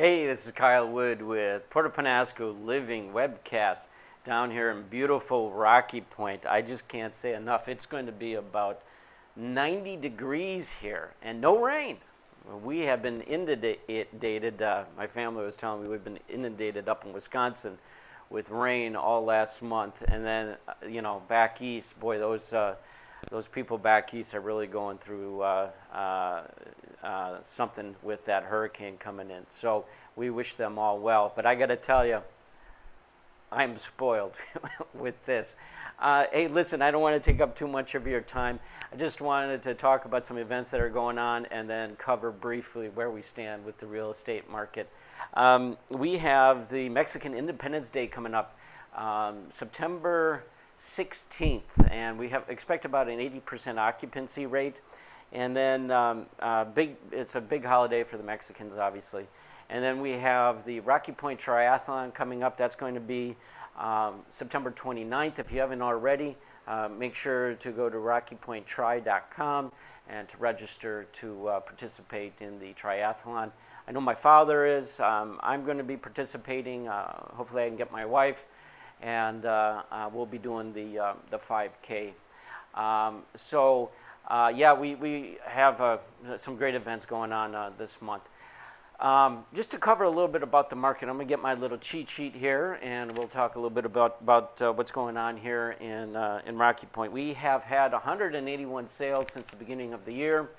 Hey, this is Kyle Wood with Puerto Peñasco Living Webcast down here in beautiful Rocky Point. I just can't say enough. It's going to be about 90 degrees here and no rain. We have been inundated, uh, my family was telling me we've been inundated up in Wisconsin with rain all last month. And then, uh, you know, back east, boy, those, uh, those people back east are really going through uh, uh, uh, something with that hurricane coming in. So we wish them all well. But I got to tell you, I'm spoiled with this. Uh, hey, listen, I don't want to take up too much of your time. I just wanted to talk about some events that are going on and then cover briefly where we stand with the real estate market. Um, we have the Mexican Independence Day coming up um, September 16th, and we have expect about an 80% occupancy rate. And then um, uh, big, it's a big holiday for the Mexicans, obviously. And then we have the Rocky Point Triathlon coming up. That's going to be um, September 29th. If you haven't already, uh, make sure to go to rockypointtri.com and to register to uh, participate in the triathlon. I know my father is. Um, I'm going to be participating. Uh, hopefully, I can get my wife, and uh, uh, we'll be doing the uh, the 5K. Um, so, yeah, we we have some great events going on this month. Um, just to cover a little bit about the market, I'm going to get my little cheat sheet here, and we'll talk a little bit about, about uh, what's going on here in, uh, in Rocky Point. We have had 181 sales since the beginning of the year,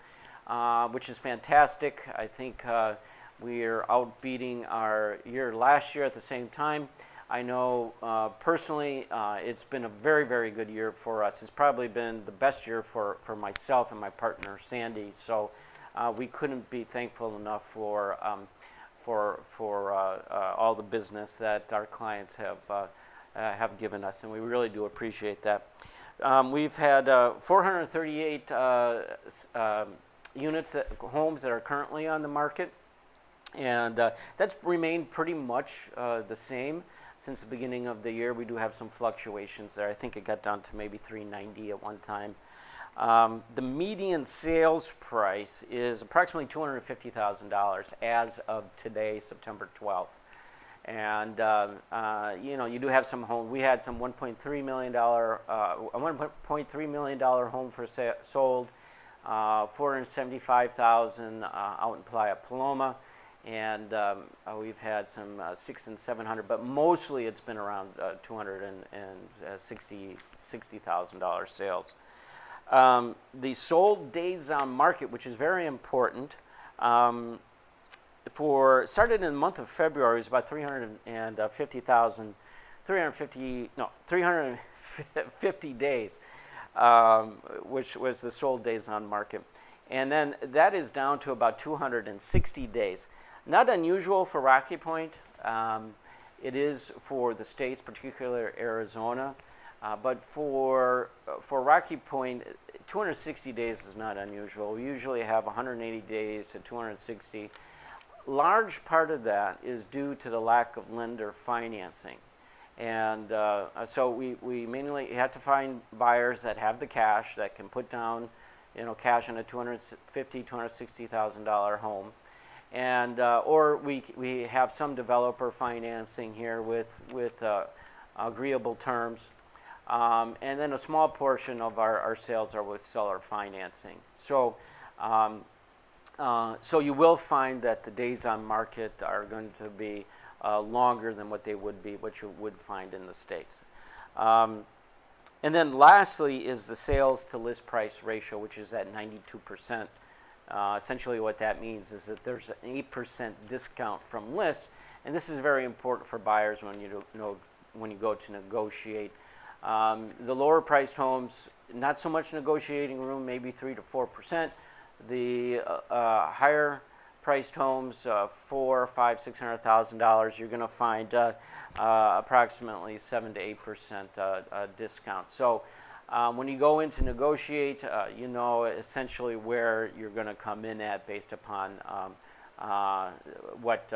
uh, which is fantastic. I think we are outbeating our year last year at the same time. I know uh, personally uh, it's been a very, very good year for us. It's probably been the best year for, for myself and my partner, Sandy. So uh, we couldn't be thankful enough for, um, for, for uh, uh, all the business that our clients have, uh, have given us, and we really do appreciate that. Um, we've had 438 um, units, that, homes that are currently on the market, and that's remained pretty much the same since the beginning of the year. We do have some fluctuations there. I think it got down to maybe 390 at one time. Um, the median sales price is approximately $250,000 as of today, September 12th. And, uh, uh, you know, you do have some home, we had some $1.3 million, uh, $1.3 million home for sale, sold, uh, 475,000 uh, out in Playa Paloma. And um, uh, we've had some six and 700, but mostly it's been around uh, 260, $60,000 sales. Um, the sold days on market, which is very important, um, for started in the month of February is about 350,000, 350 no 350 days, um, which was the sold days on market, and then that is down to about 260 days. Not unusual for Rocky Point. Um, it is for the states, particularly Arizona. Uh, but for, for Rocky Point, 260 days is not unusual. We usually have 180 days to 260. Large part of that is due to the lack of lender financing. And uh, so we, we mainly had to find buyers that have the cash that can put down you know, cash on a $250,000, $260,000 home. And, uh, or we, we have some developer financing here with, with uh, agreeable terms. Um, and then a small portion of our, our sales are with seller financing. So, um, uh, so you will find that the days on market are going to be uh, longer than what they would be, what you would find in the States. Um, and then lastly is the sales to list price ratio, which is at 92%. Uh, essentially what that means is that there's an 8% discount from list, and this is very important for buyers when you, know, when you go to negotiate um, the lower priced homes, not so much negotiating room, maybe three to four percent. The uh, uh, higher priced homes, uh, four, five, six hundred thousand dollars, you're going to find uh, uh, approximately seven to eight percent uh, discount. So. Um, when you go in to negotiate, you know essentially where you're going to come in at based upon um, what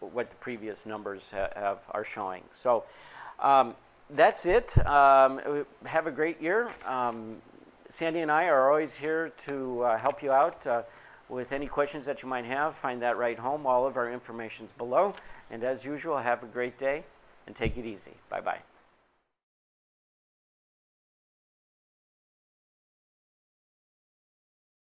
what the previous numbers ha have are showing. So um, that's it. Um, have a great year. Um, Sandy and I are always here to uh, help you out. Uh, with any questions that you might have. Find that right home. All of our information's below. And as usual, have a great day and take it easy. Bye bye.